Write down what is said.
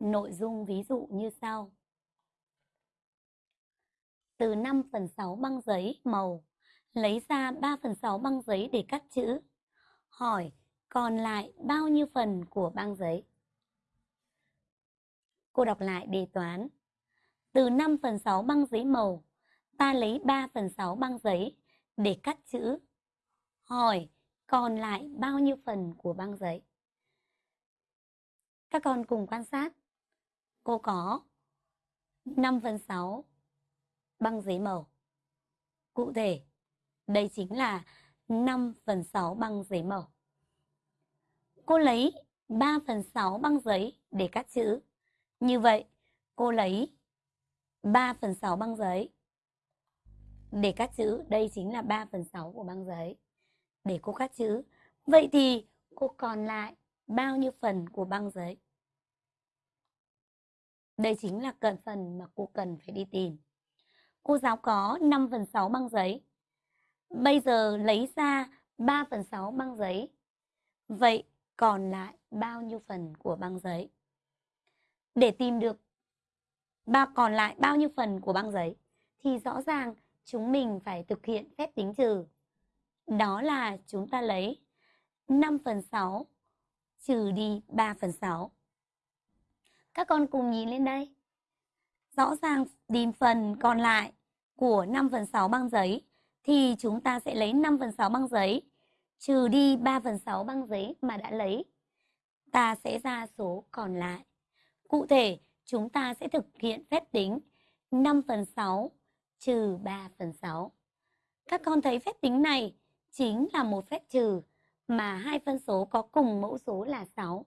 nội dung ví dụ như sau. Từ 5 phần 6 băng giấy màu, lấy ra 3 phần 6 băng giấy để cắt chữ. Hỏi còn lại bao nhiêu phần của băng giấy? Cô đọc lại đề toán. Từ 5 phần 6 băng giấy màu, ta lấy 3 phần 6 băng giấy để cắt chữ. Hỏi còn lại bao nhiêu phần của băng giấy? Các con cùng quan sát. Cô có 5 phần 6 băng giấy màu. Cụ thể, đây chính là 5 phần 6 băng giấy màu. Cô lấy 3 phần 6 băng giấy để cắt chữ. Như vậy, cô lấy 3 phần 6 băng giấy để cắt chữ. Đây chính là 3 phần 6 của băng giấy để cô cắt chữ. Vậy thì cô còn lại bao nhiêu phần của băng giấy? Đây chính là cận phần mà cô cần phải đi tìm. Cô giáo có 5 phần 6 băng giấy. Bây giờ lấy ra 3 phần 6 băng giấy. Vậy còn lại bao nhiêu phần của băng giấy? Để tìm được ba, còn lại bao nhiêu phần của băng giấy thì rõ ràng chúng mình phải thực hiện phép tính trừ. Đó là chúng ta lấy 5 phần 6 trừ đi 3 phần 6. Các con cùng nhìn lên đây. Rõ ràng tìm phần còn lại của 5 phần 6 băng giấy thì chúng ta sẽ lấy 5 phần 6 băng giấy trừ đi 3 phần 6 băng giấy mà đã lấy. Ta sẽ ra số còn lại. Cụ thể, chúng ta sẽ thực hiện phép tính 5 phần 6 trừ 3 phần 6. Các con thấy phép tính này chính là một phép trừ mà hai phân số có cùng mẫu số là 6.